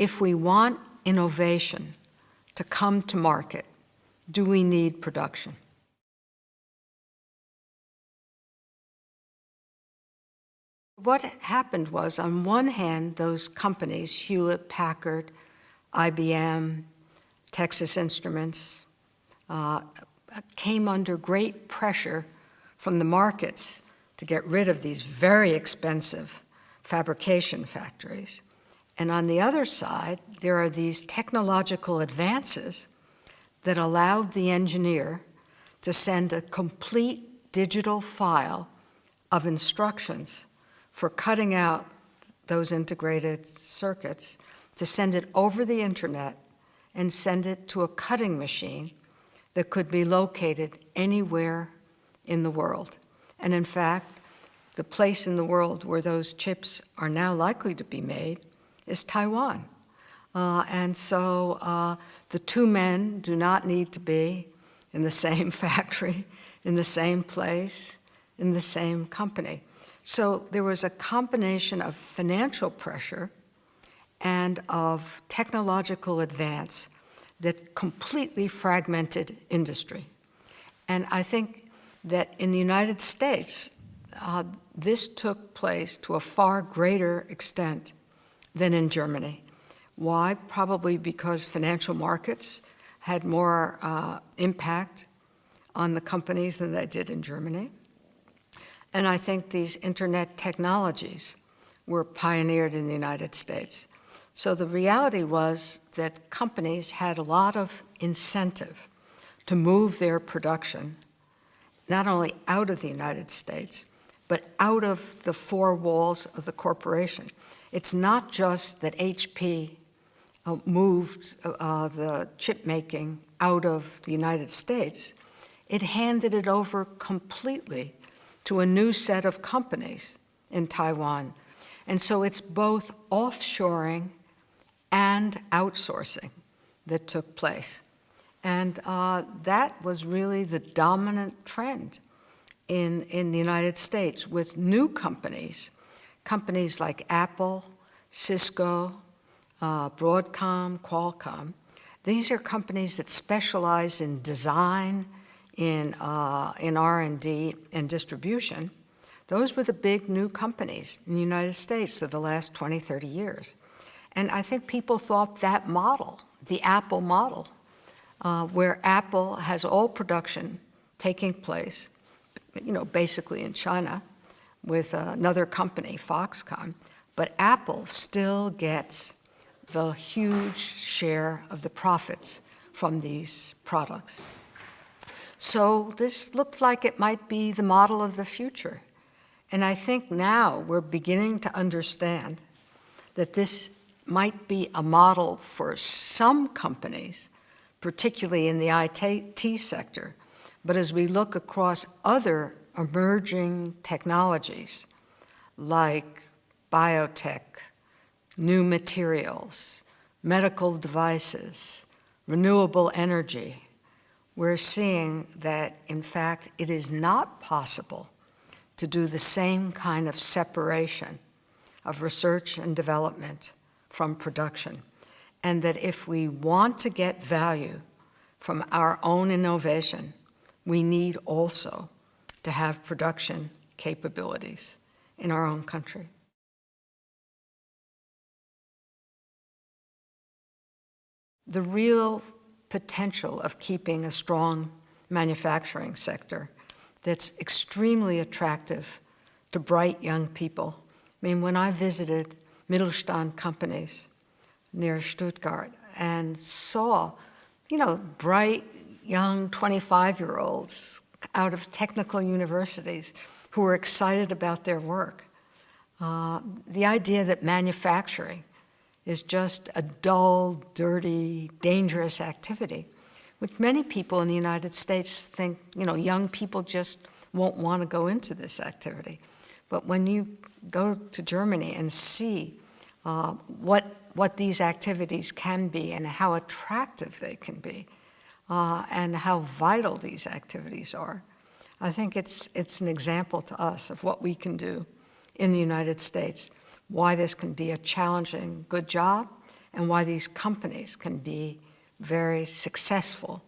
if we want innovation to come to market, do we need production? What happened was, on one hand, those companies, Hewlett-Packard, IBM, Texas Instruments, uh, came under great pressure from the markets to get rid of these very expensive fabrication factories. And on the other side, there are these technological advances that allowed the engineer to send a complete digital file of instructions for cutting out those integrated circuits, to send it over the internet and send it to a cutting machine that could be located anywhere in the world. And in fact, the place in the world where those chips are now likely to be made is Taiwan. Uh, and so uh, the two men do not need to be in the same factory, in the same place, in the same company. So there was a combination of financial pressure and of technological advance that completely fragmented industry. And I think that in the United States, uh, this took place to a far greater extent than in Germany. Why? Probably because financial markets had more uh, impact on the companies than they did in Germany. And I think these internet technologies were pioneered in the United States. So the reality was that companies had a lot of incentive to move their production, not only out of the United States, but out of the four walls of the corporation. It's not just that HP uh, moved uh, the chip making out of the United States, it handed it over completely to a new set of companies in Taiwan. And so it's both offshoring and outsourcing that took place. And uh, that was really the dominant trend in, in the United States with new companies, companies like Apple, Cisco, uh, Broadcom, Qualcomm. These are companies that specialize in design, in, uh, in R&D and distribution, those were the big new companies in the United States of the last 20, 30 years. And I think people thought that model, the Apple model, uh, where Apple has all production taking place, you know, basically in China with another company, Foxconn, but Apple still gets the huge share of the profits from these products. So this looked like it might be the model of the future. And I think now we're beginning to understand that this might be a model for some companies, particularly in the IT sector. But as we look across other emerging technologies like biotech, new materials, medical devices, renewable energy, we're seeing that, in fact, it is not possible to do the same kind of separation of research and development from production. And that if we want to get value from our own innovation, we need also to have production capabilities in our own country. The real potential of keeping a strong manufacturing sector that's extremely attractive to bright young people. I mean, when I visited Mittelstand companies near Stuttgart and saw, you know, bright young 25-year-olds out of technical universities who were excited about their work. Uh, the idea that manufacturing is just a dull, dirty, dangerous activity, which many people in the United States think, you know, young people just won't want to go into this activity. But when you go to Germany and see uh, what, what these activities can be and how attractive they can be, uh, and how vital these activities are, I think it's, it's an example to us of what we can do in the United States why this can be a challenging good job and why these companies can be very successful